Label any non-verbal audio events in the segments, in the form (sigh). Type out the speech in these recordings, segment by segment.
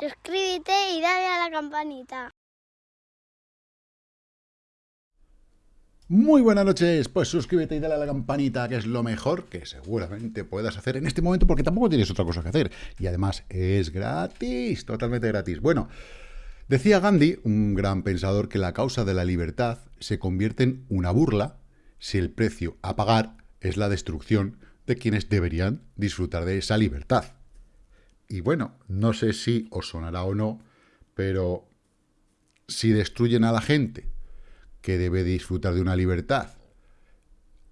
Suscríbete y dale a la campanita. Muy buenas noches, pues suscríbete y dale a la campanita, que es lo mejor que seguramente puedas hacer en este momento, porque tampoco tienes otra cosa que hacer. Y además es gratis, totalmente gratis. Bueno, decía Gandhi, un gran pensador, que la causa de la libertad se convierte en una burla si el precio a pagar es la destrucción de quienes deberían disfrutar de esa libertad. Y bueno, no sé si os sonará o no, pero si destruyen a la gente que debe disfrutar de una libertad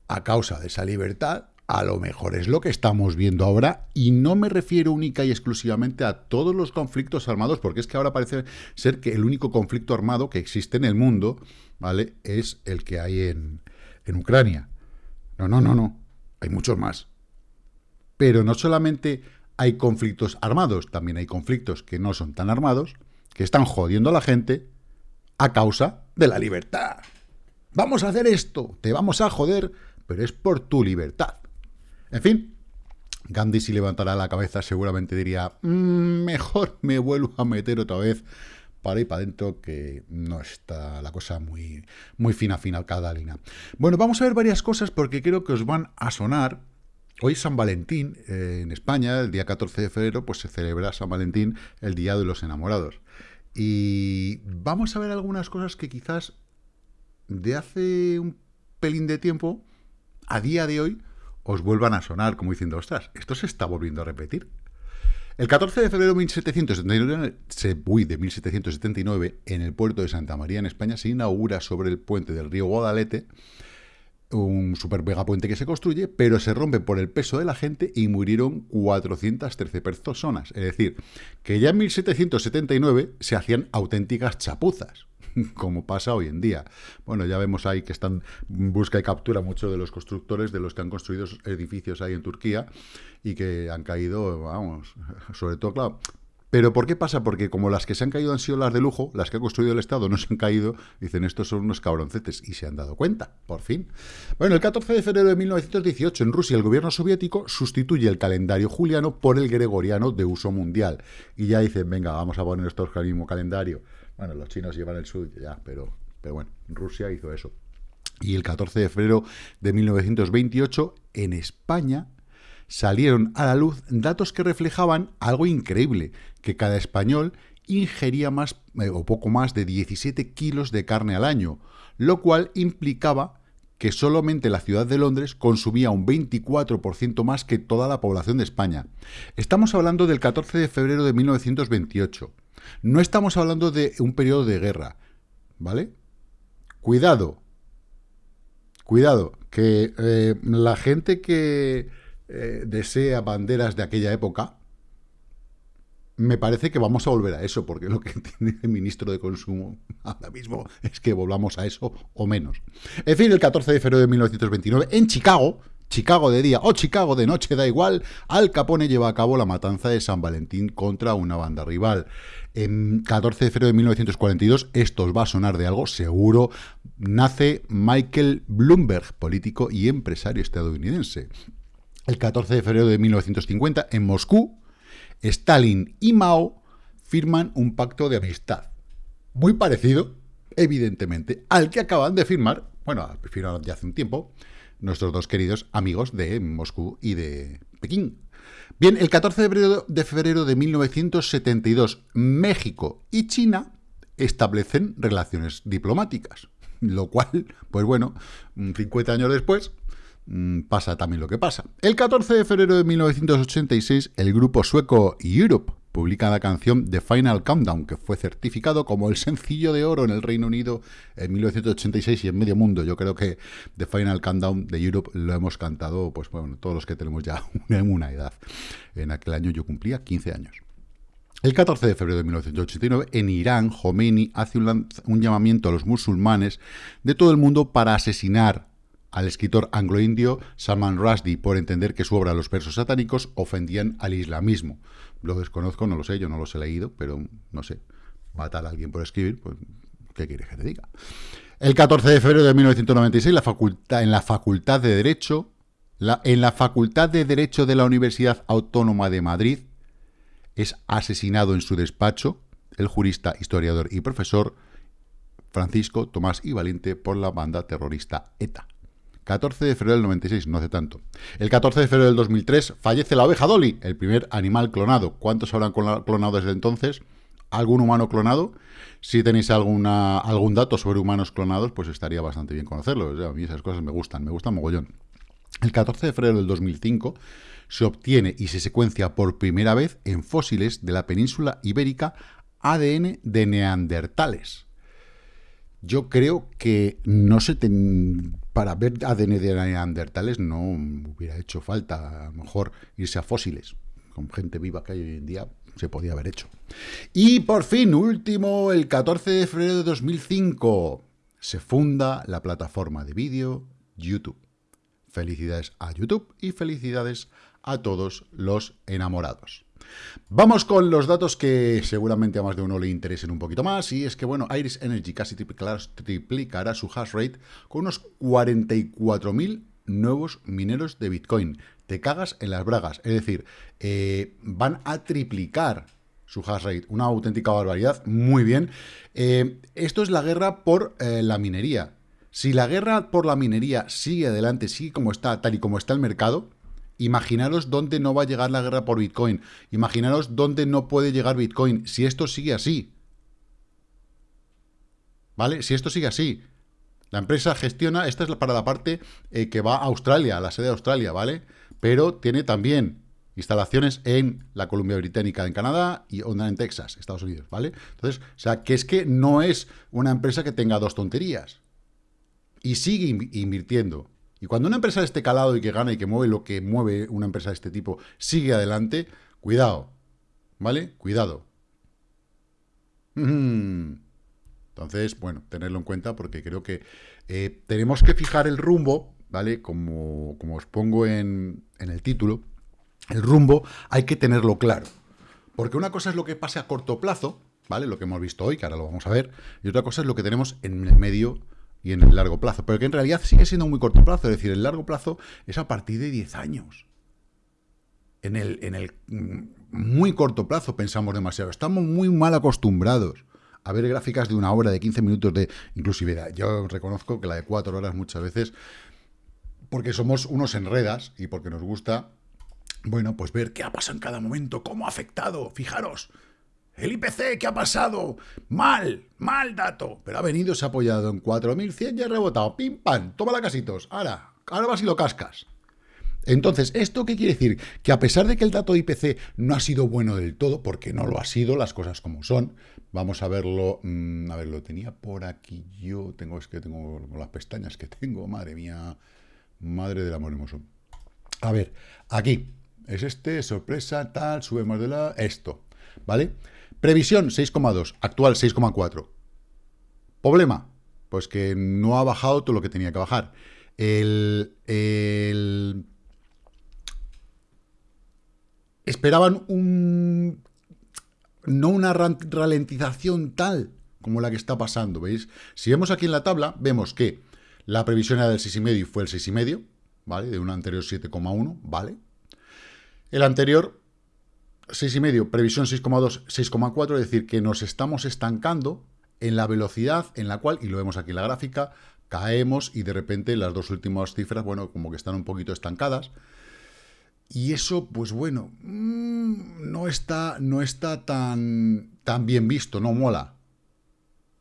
a causa de esa libertad, a lo mejor es lo que estamos viendo ahora, y no me refiero única y exclusivamente a todos los conflictos armados, porque es que ahora parece ser que el único conflicto armado que existe en el mundo, ¿vale?, es el que hay en, en Ucrania. No, no, no, no, hay muchos más. Pero no solamente hay conflictos armados, también hay conflictos que no son tan armados, que están jodiendo a la gente a causa de la libertad. Vamos a hacer esto, te vamos a joder, pero es por tu libertad. En fin, Gandhi si levantara la cabeza seguramente diría, mm, mejor me vuelvo a meter otra vez para ir para adentro, que no está la cosa muy, muy fina, fina, cada línea. Bueno, vamos a ver varias cosas porque creo que os van a sonar Hoy San Valentín, eh, en España, el día 14 de febrero, pues se celebra San Valentín, el Día de los Enamorados. Y vamos a ver algunas cosas que quizás de hace un pelín de tiempo, a día de hoy, os vuelvan a sonar como diciendo, ostras, esto se está volviendo a repetir. El 14 de febrero de 1779, de 1779, en el puerto de Santa María, en España, se inaugura sobre el puente del río Guadalete un super puente que se construye, pero se rompe por el peso de la gente y murieron 413 personas. Es decir, que ya en 1779 se hacían auténticas chapuzas, (laughs) como pasa hoy en día. Bueno, ya vemos ahí que están busca y captura muchos de los constructores de los que han construido edificios ahí en Turquía y que han caído, vamos, (laughs) sobre todo, claro, pero ¿por qué pasa? Porque como las que se han caído han sido las de lujo, las que ha construido el Estado no se han caído, dicen estos son unos cabroncetes y se han dado cuenta, por fin. Bueno, el 14 de febrero de 1918 en Rusia el gobierno soviético sustituye el calendario juliano por el gregoriano de uso mundial. Y ya dicen, venga, vamos a poner esto al mismo calendario. Bueno, los chinos llevan el suyo ya, pero, pero bueno, Rusia hizo eso. Y el 14 de febrero de 1928 en España salieron a la luz datos que reflejaban algo increíble, que cada español ingería más eh, o poco más de 17 kilos de carne al año, lo cual implicaba que solamente la ciudad de Londres consumía un 24% más que toda la población de España. Estamos hablando del 14 de febrero de 1928. No estamos hablando de un periodo de guerra, ¿vale? Cuidado, cuidado, que eh, la gente que eh, desea banderas de aquella época, me parece que vamos a volver a eso, porque lo que (laughs) entiende el ministro de Consumo ahora mismo es que volvamos a eso o menos. En fin, el 14 de febrero de 1929, en Chicago, Chicago de día o Chicago de noche, da igual, Al Capone lleva a cabo la matanza de San Valentín contra una banda rival. En 14 de febrero de 1942, esto os va a sonar de algo, seguro, nace Michael Bloomberg, político y empresario estadounidense el 14 de febrero de 1950, en Moscú, Stalin y Mao firman un pacto de amistad. Muy parecido, evidentemente, al que acaban de firmar, bueno, firmaron ya hace un tiempo, nuestros dos queridos amigos de Moscú y de Pekín. Bien, el 14 de febrero, de febrero de 1972, México y China establecen relaciones diplomáticas, lo cual, pues bueno, 50 años después, Mm, pasa también lo que pasa. El 14 de febrero de 1986, el grupo sueco Europe publica la canción The Final Countdown, que fue certificado como el sencillo de oro en el Reino Unido en 1986 y en medio mundo. Yo creo que The Final Countdown de Europe lo hemos cantado, pues bueno, todos los que tenemos ya (laughs) una edad. En aquel año yo cumplía 15 años. El 14 de febrero de 1989, en Irán, Khomeini hace un, un llamamiento a los musulmanes de todo el mundo para asesinar al escritor anglo-indio Salman Rushdie por entender que su obra Los versos satánicos ofendían al islamismo. Lo desconozco, no lo sé, yo no los he leído, pero no sé, matar a alguien por escribir, pues, ¿qué quieres que te diga? El 14 de febrero de 1996, la facultad, en la Facultad de Derecho, la, en la Facultad de Derecho de la Universidad Autónoma de Madrid, es asesinado en su despacho el jurista, historiador y profesor Francisco Tomás y Valiente por la banda terrorista ETA. 14 de febrero del 96, no hace tanto. El 14 de febrero del 2003 fallece la oveja Dolly, el primer animal clonado. ¿Cuántos habrán clonado desde entonces? ¿Algún humano clonado? Si tenéis alguna, algún dato sobre humanos clonados, pues estaría bastante bien conocerlo. a mí esas cosas me gustan, me gustan mogollón. El 14 de febrero del 2005 se obtiene y se secuencia por primera vez en fósiles de la península ibérica ADN de neandertales. Yo creo que no se para ver ADN de neandertales no hubiera hecho falta a lo mejor irse a fósiles. Con gente viva que hay hoy en día se podía haber hecho. Y por fin, último, el 14 de febrero de 2005, se funda la plataforma de vídeo YouTube. Felicidades a YouTube y felicidades a todos los enamorados. Vamos con los datos que seguramente a más de uno le interesen un poquito más, y es que, bueno, Iris Energy casi triplicará, su hash rate con unos 44.000 nuevos mineros de Bitcoin. Te cagas en las bragas, es decir, eh, van a triplicar su hash rate, una auténtica barbaridad, muy bien. Eh, esto es la guerra por eh, la minería. Si la guerra por la minería sigue adelante, sigue como está, tal y como está el mercado, Imaginaros dónde no va a llegar la guerra por Bitcoin. Imaginaros dónde no puede llegar Bitcoin si esto sigue así. ¿Vale? Si esto sigue así. La empresa gestiona, esta es para la parte eh, que va a Australia, a la sede de Australia, ¿vale? Pero tiene también instalaciones en la Columbia Británica, en Canadá, y onda en Texas, Estados Unidos, ¿vale? Entonces, o sea, que es que no es una empresa que tenga dos tonterías. Y sigue invirtiendo. Y cuando una empresa de este calado y que gana y que mueve lo que mueve una empresa de este tipo sigue adelante, cuidado, ¿vale? Cuidado. Entonces, bueno, tenerlo en cuenta porque creo que eh, tenemos que fijar el rumbo, ¿vale? Como, como os pongo en, en el título, el rumbo hay que tenerlo claro. Porque una cosa es lo que pase a corto plazo, ¿vale? Lo que hemos visto hoy, que ahora lo vamos a ver, y otra cosa es lo que tenemos en el medio y en el largo plazo, pero que en realidad sigue siendo muy corto plazo, es decir, el largo plazo es a partir de 10 años. En el, en el mm, muy corto plazo pensamos demasiado, estamos muy mal acostumbrados a ver gráficas de una hora, de 15 minutos de inclusividad. Yo reconozco que la de 4 horas muchas veces, porque somos unos enredas y porque nos gusta, bueno, pues ver qué ha pasado en cada momento, cómo ha afectado, fijaros, el IPC, ¿qué ha pasado? Mal, mal dato. Pero ha venido, se ha apoyado en 4.100 y ha rebotado. Pim, pam, toma la casitos. Ahora, ahora vas y lo cascas. Entonces, ¿esto qué quiere decir? Que a pesar de que el dato de IPC no ha sido bueno del todo, porque no lo ha sido, las cosas como son, vamos a verlo, mm, a ver, lo tenía por aquí yo, tengo, es que tengo las pestañas que tengo, madre mía, madre del amor hermoso. A ver, aquí, es este, sorpresa, tal, subemos de la, esto, ¿vale? Previsión 6,2, actual 6,4. Problema, pues que no ha bajado todo lo que tenía que bajar. El, esperaban un no una ralentización tal como la que está pasando, ¿veis? Si vemos aquí en la tabla, vemos que la previsión era del 6,5 y fue el 6,5, ¿vale? De un anterior 7,1, ¿vale? El anterior 6,5, previsión 6,2, 6,4, es decir, que nos estamos estancando en la velocidad en la cual, y lo vemos aquí en la gráfica, caemos y de repente las dos últimas cifras, bueno, como que están un poquito estancadas. Y eso, pues bueno, mm, no está, no está tan, tan bien visto, no mola.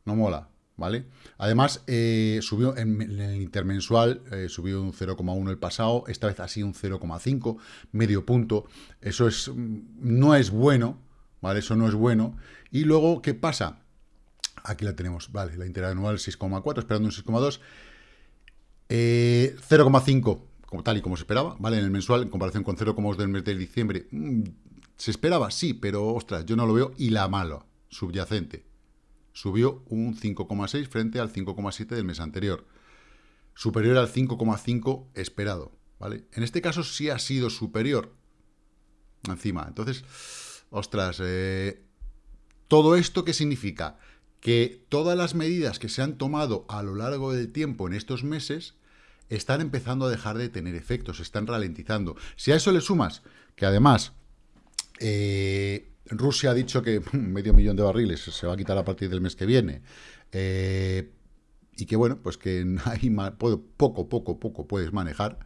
No mola. ¿Vale? Además, eh, subió en, el intermensual, eh, subió un 0,1 el pasado, esta vez sido un 0,5, medio punto. Eso es, mm, no es bueno, ¿vale? Eso no es bueno. Y luego, ¿qué pasa? Aquí la tenemos, vale, la interanual 6,4, esperando un 6,2. 0,5, eh, como tal y como se esperaba, ¿vale? En el mensual, en comparación con 0,2 del mes de diciembre, mm, ¿se esperaba? Sí, pero, ostras, yo no lo veo. Y la mala, subyacente, subió un 5,6 frente al 5,7 del mes anterior, superior al 5,5 esperado, ¿vale? En este caso sí ha sido superior encima. Entonces, ostras, eh, ¿todo esto qué significa? que todas las medidas que se han tomado a lo largo del tiempo en estos meses están empezando a dejar de tener efectos, están ralentizando. Si a eso le sumas que además eh, Rusia ha dicho que (laughs) medio millón de barriles se va a quitar a partir del mes que viene, eh, y que bueno, pues que (laughs) hay poco, poco, poco puedes manejar,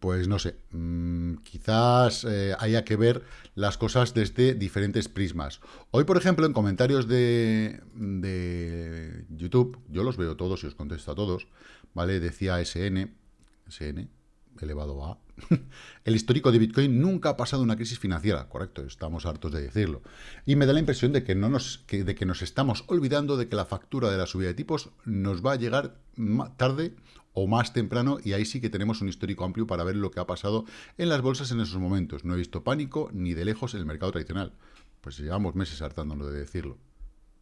pues no sé, mm, quizás eh, haya que ver las cosas desde diferentes prismas. Hoy, por ejemplo, en comentarios de, de YouTube, yo los veo todos y os contesto a todos, ¿vale? Decía SN, SN, elevado a (laughs) el histórico de Bitcoin nunca ha pasado una crisis financiera, correcto, estamos hartos de decirlo. Y me da la impresión de que, no nos, de que nos estamos olvidando de que la factura de la subida de tipos nos va a llegar tarde o más temprano, y ahí sí que tenemos un histórico amplio para ver lo que ha pasado en las bolsas en esos momentos. No he visto pánico ni de lejos en el mercado tradicional. Pues llevamos meses hartándonos de decirlo.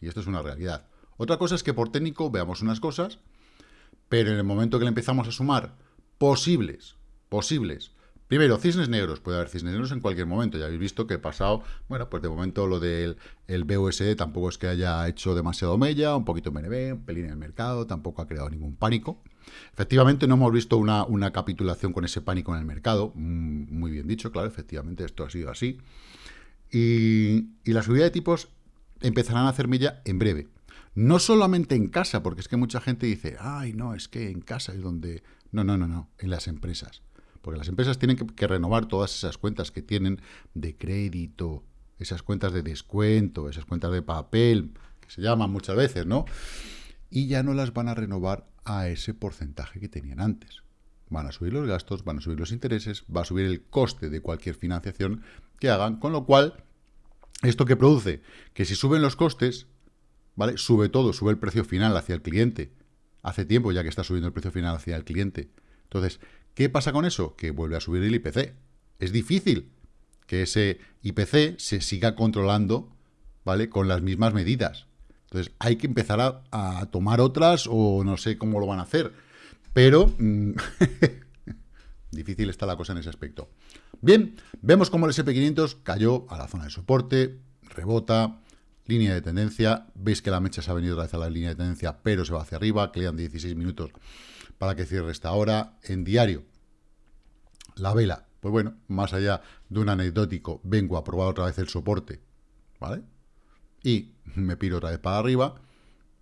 Y esto es una realidad. Otra cosa es que por técnico veamos unas cosas, pero en el momento que le empezamos a sumar posibles posibles. Primero, cisnes negros. Puede haber cisnes negros en cualquier momento. Ya habéis visto que he pasado, bueno, pues de momento lo del el BUSD tampoco es que haya hecho demasiado mella, un poquito MNB, un pelín en el mercado, tampoco ha creado ningún pánico. Efectivamente, no hemos visto una, una capitulación con ese pánico en el mercado. Mm, muy bien dicho, claro, efectivamente esto ha sido así. Y, y la subida de tipos empezarán a hacer mella en breve. No solamente en casa, porque es que mucha gente dice, ay, no, es que en casa es donde... No, no, no, no, en las empresas. Porque las empresas tienen que, renovar todas esas cuentas que tienen de crédito, esas cuentas de descuento, esas cuentas de papel, que se llaman muchas veces, ¿no? Y ya no las van a renovar a ese porcentaje que tenían antes. Van a subir los gastos, van a subir los intereses, va a subir el coste de cualquier financiación que hagan, con lo cual, ¿esto que produce? Que si suben los costes, ¿vale? Sube todo, sube el precio final hacia el cliente. Hace tiempo ya que está subiendo el precio final hacia el cliente. Entonces, ¿Qué pasa con eso? Que vuelve a subir el IPC. Es difícil que ese IPC se siga controlando, ¿vale? Con las mismas medidas. Entonces, hay que empezar a, tomar otras o no sé cómo lo van a hacer. Pero mm, (laughs) difícil está la cosa en ese aspecto. Bien, vemos cómo el SP500 cayó a la zona de soporte, rebota, línea de tendencia. Veis que la mecha se ha venido otra vez a la línea de tendencia, pero se va hacia arriba. Quedan 16 minutos para que cierre esta hora en diario. La vela, pues bueno, más allá de un anecdótico, vengo a probar otra vez el soporte, ¿vale? Y me piro otra vez para arriba.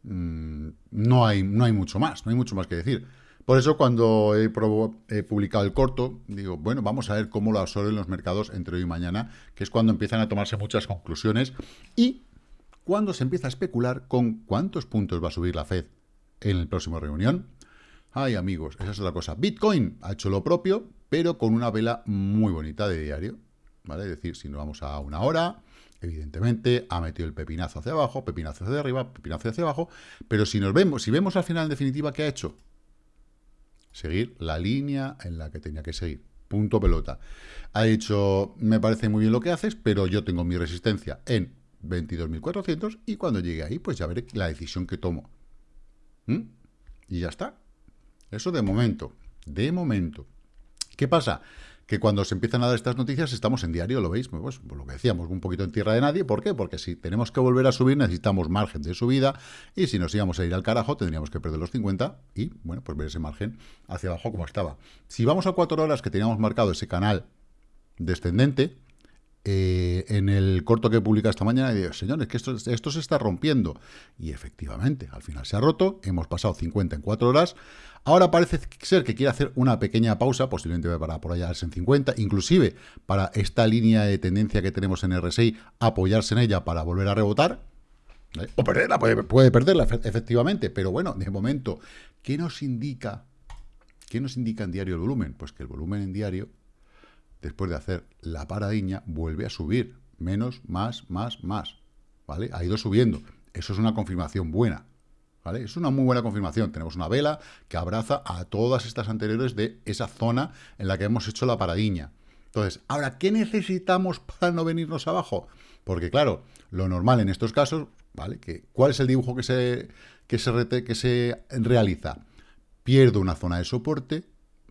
Mm, no, hay, no hay mucho más, no hay mucho más que decir. Por eso cuando he, he, publicado el corto, digo, bueno, vamos a ver cómo lo absorben los mercados entre hoy y mañana, que es cuando empiezan a tomarse muchas conclusiones y cuando se empieza a especular con cuántos puntos va a subir la Fed en la próxima reunión. Ay, amigos, esa es otra cosa. Bitcoin ha hecho lo propio, pero con una vela muy bonita de diario. ¿Vale? Es decir, si nos vamos a una hora, evidentemente ha metido el pepinazo hacia abajo, pepinazo hacia arriba, pepinazo hacia abajo, pero si nos vemos, si vemos al final en definitiva qué ha hecho, seguir la línea en la que tenía que seguir. Punto pelota. Ha dicho, me parece muy bien lo que haces, pero yo tengo mi resistencia en 22.400 y cuando llegue ahí, pues ya veré la decisión que tomo. ¿Mm? Y ya está. Eso de momento, de momento. ¿Qué pasa? Que cuando se empiezan a dar estas noticias estamos en diario, ¿lo veis? Pues, pues, lo que decíamos, un poquito en tierra de nadie. ¿Por qué? Porque si tenemos que volver a subir necesitamos margen de subida y si nos íbamos a ir al carajo tendríamos que perder los 50 y, bueno, pues ver ese margen hacia abajo como estaba. Si vamos a cuatro horas que teníamos marcado ese canal descendente, eh, en el corto que publica esta mañana, digo, señores, que esto, se está rompiendo. Y efectivamente, al final se ha roto, hemos pasado 50 en 4 horas. Ahora parece ser que quiere hacer una pequeña pausa, posiblemente para apoyarse en 50, inclusive para esta línea de tendencia que tenemos en RSI, apoyarse en ella para volver a rebotar. O perderla, puede, puede perderla, efectivamente, pero bueno, de momento, ¿qué nos indica? ¿Qué nos indica en diario el volumen? Pues que el volumen en diario después de hacer la paradiña, vuelve a subir. Menos, más, más, más. ¿Vale? Ha ido subiendo. Eso es una confirmación buena. ¿Vale? Es una muy buena confirmación. Tenemos una vela que abraza a todas estas anteriores de esa zona en la que hemos hecho la paradiña. Entonces, ahora, ¿qué necesitamos para no venirnos abajo? Porque, claro, lo normal en estos casos, ¿vale? Que, ¿Cuál es el dibujo que se, que se, que se realiza? Pierdo una zona de soporte,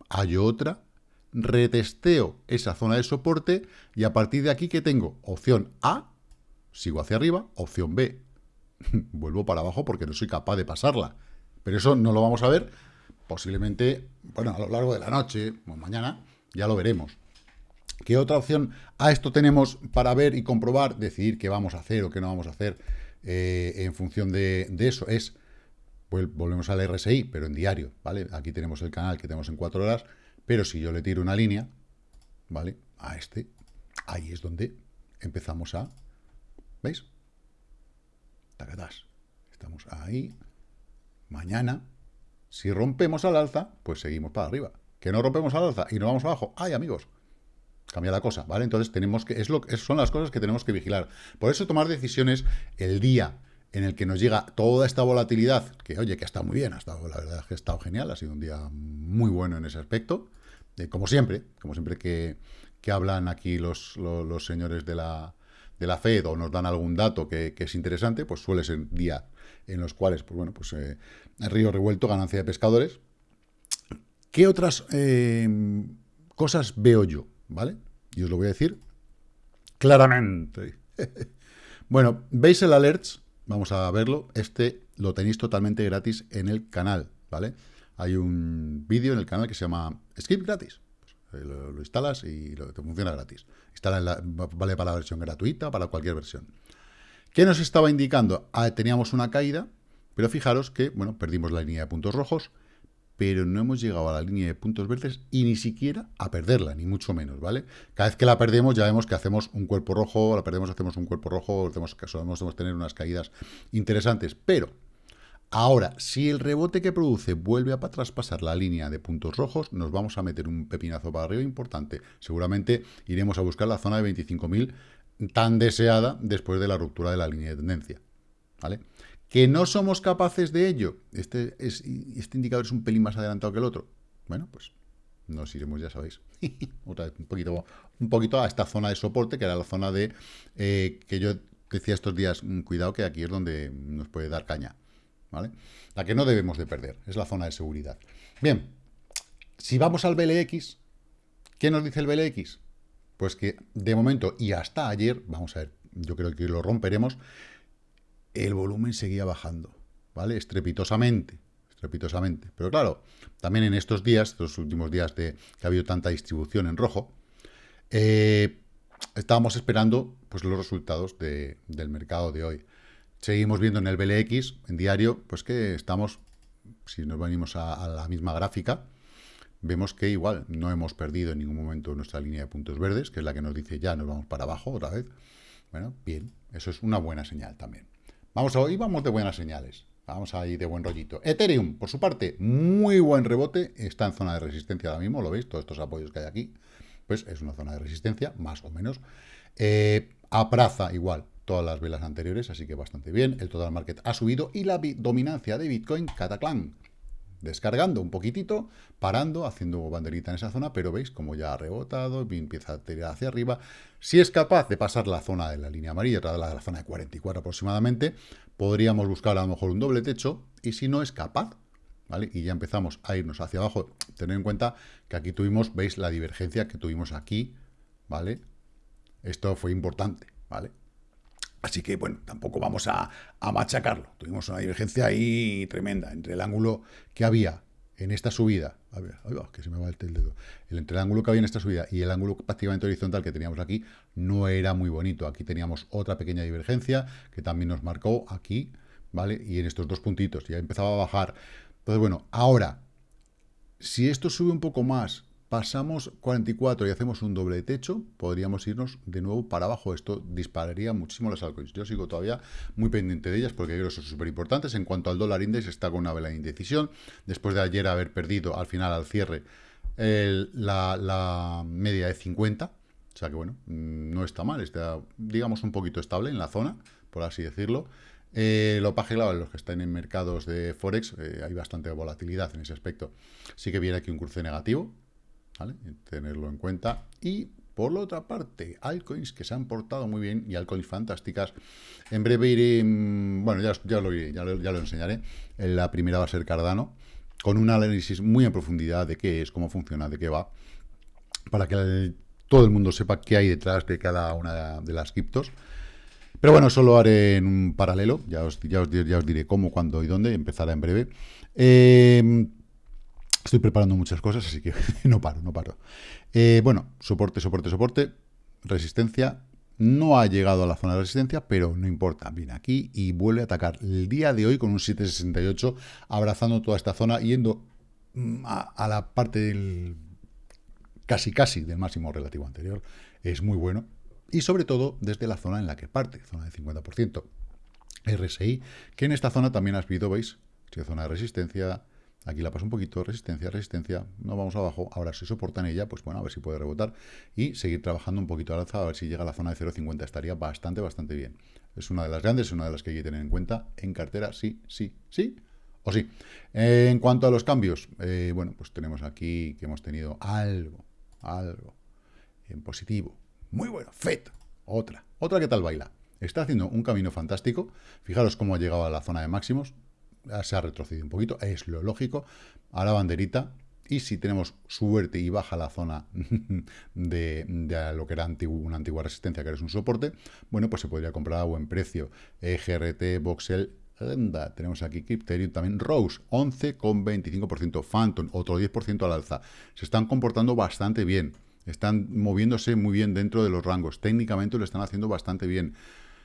hay otra, retesteo esa zona de soporte y a partir de aquí, ¿qué tengo? Opción A, sigo hacia arriba, opción B, (laughs) vuelvo para abajo porque no soy capaz de pasarla. Pero eso no lo vamos a ver posiblemente, bueno, a lo largo de la noche o mañana, ya lo veremos. ¿Qué otra opción a esto tenemos para ver y comprobar, decidir qué vamos a hacer o qué no vamos a hacer eh, en función de, de eso? Es, pues, volvemos al RSI, pero en diario, ¿vale? Aquí tenemos el canal que tenemos en cuatro horas, pero si yo le tiro una línea, ¿vale? A este, ahí es donde empezamos a, ¿veis? Tacatás. Estamos ahí. Mañana, si rompemos al alza, pues seguimos para arriba. Que no rompemos al alza y nos vamos abajo. ¡Ay, amigos! Cambia la cosa, ¿vale? Entonces tenemos que, es lo, son las cosas que tenemos que vigilar. Por eso tomar decisiones el día en el que nos llega toda esta volatilidad, que oye, que ha estado muy bien, ha estado, la verdad es que ha estado genial, ha sido un día muy bueno en ese aspecto, eh, como siempre, como siempre que, que hablan aquí los, los, señores de la, de la Fed o nos dan algún dato que, es interesante, pues suele ser día en los cuales, pues bueno, pues eh, río revuelto, ganancia de pescadores. ¿Qué otras eh, cosas veo yo? ¿Vale? Y os lo voy a decir claramente. (laughs) bueno, veis el alerts, vamos a verlo. Este lo tenéis totalmente gratis en el canal, ¿vale? Hay un vídeo en el canal que se llama Skip gratis. Pues, eh, lo, instalas y te funciona gratis. Instala vale para la versión gratuita, para cualquier versión. ¿Qué nos estaba indicando? Ah, teníamos una caída, pero fijaros que, bueno, perdimos la línea de puntos rojos, pero no hemos llegado a la línea de puntos verdes y ni siquiera a perderla, ni mucho menos, ¿vale? Cada vez que la perdemos ya vemos que hacemos un cuerpo rojo, la perdemos, hacemos un cuerpo rojo, hacemos, solemos tener unas caídas interesantes, pero ahora, si el rebote que produce vuelve a traspasar la línea de puntos rojos, nos vamos a meter un pepinazo para arriba importante. Seguramente iremos a buscar la zona de 25.000 tan deseada después de la ruptura de la línea de tendencia, ¿vale? ¿Que no somos capaces de ello? Este, es, este indicador es un pelín más adelantado que el otro. Bueno, pues nos iremos, ya sabéis, (laughs) otra vez un poquito, un poquito a esta zona de soporte, que era la zona de eh, que yo decía estos días, mm, cuidado que aquí es donde nos puede dar caña, ¿vale? La que no debemos de perder, es la zona de seguridad. Bien, si vamos al BLX, ¿qué nos dice el BLX? Pues que de momento y hasta ayer, vamos a ver, yo creo que lo romperemos, el volumen seguía bajando, ¿vale? Estrepitosamente, estrepitosamente. Pero claro, también en estos días, estos últimos días de que ha habido tanta distribución en rojo, eh, estábamos esperando pues, los resultados del mercado de hoy. Seguimos viendo en el BLX, en diario, pues que estamos, si nos venimos a, la misma gráfica, vemos que igual no hemos perdido en ningún momento nuestra línea de puntos verdes, que es la que nos dice ya nos vamos para abajo otra vez. Bueno, bien, eso es una buena señal también. Vamos a, vamos de buenas señales. Vamos a ir de buen rollito. Ethereum, por su parte, muy buen rebote. Está en zona de resistencia ahora mismo, ¿lo veis? Todos estos apoyos que hay aquí. Pues es una zona de resistencia, más o menos. Eh, apraza igual todas las velas anteriores, así que bastante bien. El total market ha subido y la dominancia de Bitcoin, Cataclan, descargando un poquitito, parando, haciendo banderita en esa zona, pero veis como ya ha rebotado, empieza a tirar hacia arriba. Si es capaz de pasar la zona de la línea amarilla, la, la zona de 44 aproximadamente, podríamos buscar a lo mejor un doble techo, y si no es capaz, ¿vale? Y ya empezamos a irnos hacia abajo, tened en cuenta que aquí tuvimos, veis la divergencia que tuvimos aquí, ¿vale? Esto fue importante, ¿vale? Así que, bueno, tampoco vamos a, machacarlo. Tuvimos una divergencia ahí tremenda entre el ángulo que había en esta subida. A ver, que se me va el dedo. El, entre el ángulo que había en esta subida y el ángulo prácticamente horizontal que teníamos aquí no era muy bonito. Aquí teníamos otra pequeña divergencia que también nos marcó aquí, ¿vale? Y en estos dos puntitos ya empezaba a bajar. Entonces, bueno, ahora, si esto sube un poco más pasamos 44 y hacemos un doble techo, podríamos irnos de nuevo para abajo. Esto dispararía muchísimo las altcoins. Yo sigo todavía muy pendiente de ellas porque creo que son súper importantes. En cuanto al dólar index, está con una vela de indecisión. Después de ayer haber perdido al final, al cierre, la, media de 50. O sea que bueno, mm, no está mal. Está, digamos, un poquito estable en la zona, por así decirlo. Eh, lo claro, los que están en mercados de Forex, eh, hay bastante volatilidad en ese aspecto. Sí que viene aquí un cruce negativo, Tenerlo en cuenta. Y por la otra parte, altcoins que se han portado muy bien y altcoins fantásticas. En breve iré, mm, bueno, ya, ya, lo, ya, lo, enseñaré. La primera va a ser Cardano, con un análisis muy en profundidad de qué es, cómo funciona, de qué va, para que todo el mundo sepa qué hay detrás de cada una de las criptos. Pero bueno, solo haré en un paralelo, ya os, ya os, ya os diré cómo, cuándo y dónde, empezará en breve. Eh, estoy preparando muchas cosas, así que (laughs) no paro, no paro. Eh, bueno, soporte, soporte, soporte, resistencia, no ha llegado a la zona de resistencia, pero no importa. Viene aquí y vuelve a atacar el día de hoy con un 768, abrazando toda esta zona, yendo mm, a, la parte del casi casi del máximo relativo anterior. Es muy bueno. Y sobre todo desde la zona en la que parte, zona de 50%. RSI, que en esta zona también has visto, ¿veis? Zona de resistencia, Aquí la paso un poquito, resistencia, resistencia, no vamos abajo, ahora si soportan ella, pues bueno, a ver si puede rebotar y seguir trabajando un poquito al alza, a ver si llega a la zona de 0.50, estaría bastante, bastante bien. Es una de las grandes, es una de las que hay que tener en cuenta en cartera, sí, sí, sí o sí. en cuanto a los cambios, eh, bueno, pues tenemos aquí que hemos tenido algo, algo en positivo, muy bueno, FED, otra, otra que tal baila. Está haciendo un camino fantástico, fijaros cómo ha llegado a la zona de máximos, se ha retrocedido un poquito, es lo lógico, a la banderita, y si tenemos suerte y baja la zona (laughs) de, lo que era una antigua resistencia, que es un soporte, bueno, pues se podría comprar a buen precio. E GRT, Voxel, tenemos aquí Crypterium, también Rose, 11,25%, Phantom, otro 10% al alza. Se están comportando bastante bien, están moviéndose muy bien dentro de los rangos, técnicamente lo están haciendo bastante bien.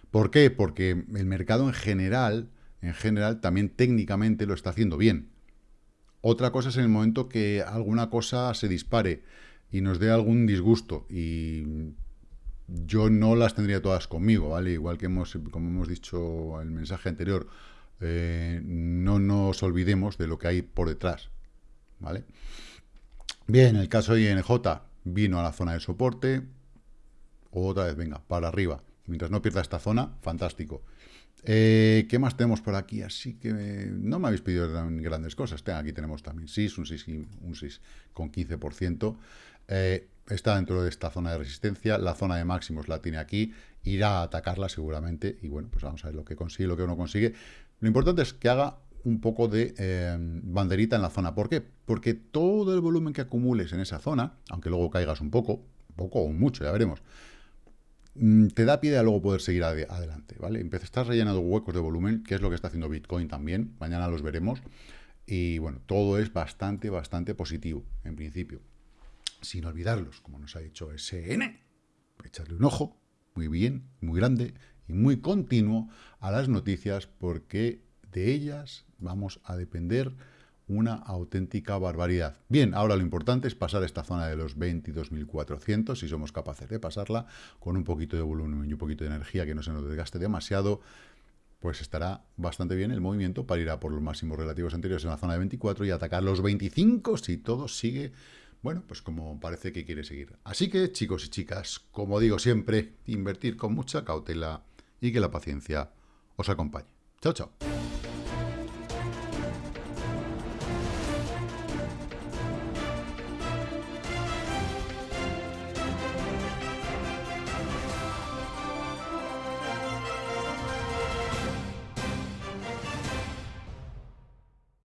¿Por qué? Porque el mercado en general en general, también técnicamente lo está haciendo bien. Otra cosa es en el momento que alguna cosa se dispare y nos dé algún disgusto y yo no las tendría todas conmigo, ¿vale? Igual que hemos, como hemos dicho en el mensaje anterior, eh, no nos olvidemos de lo que hay por detrás, ¿vale? Bien, el caso de INJ vino a la zona de soporte, otra vez, venga, para arriba. Mientras no pierda esta zona, fantástico. Eh, ¿Qué más tenemos por aquí? Así que no me habéis pedido grandes cosas. Aquí tenemos también SIS, un SIS, con 15%. Eh, está dentro de esta zona de resistencia. La zona de máximos la tiene aquí. Irá a atacarla seguramente. Y bueno, pues vamos a ver lo que consigue, lo que uno consigue. Lo importante es que haga un poco de eh, banderita en la zona. ¿Por qué? Porque todo el volumen que acumules en esa zona, aunque luego caigas un poco, poco o mucho, ya veremos, te da pie a luego poder seguir adelante, ¿vale? Empieza, estás rellenando huecos de volumen, que es lo que está haciendo Bitcoin también, mañana los veremos, y bueno, todo es bastante, bastante positivo, en principio. Sin olvidarlos, como nos ha dicho SN, echarle un ojo, muy bien, muy grande y muy continuo a las noticias, porque de ellas vamos a depender una auténtica barbaridad. Bien, ahora lo importante es pasar esta zona de los 22.400, si somos capaces de pasarla, con un poquito de volumen y un poquito de energía que no se nos desgaste demasiado, pues estará bastante bien el movimiento para ir a por los máximos relativos anteriores en la zona de 24 y atacar los 25 si todo sigue, bueno, pues como parece que quiere seguir. Así que, chicos y chicas, como digo siempre, invertir con mucha cautela y que la paciencia os acompañe. Chao, chao.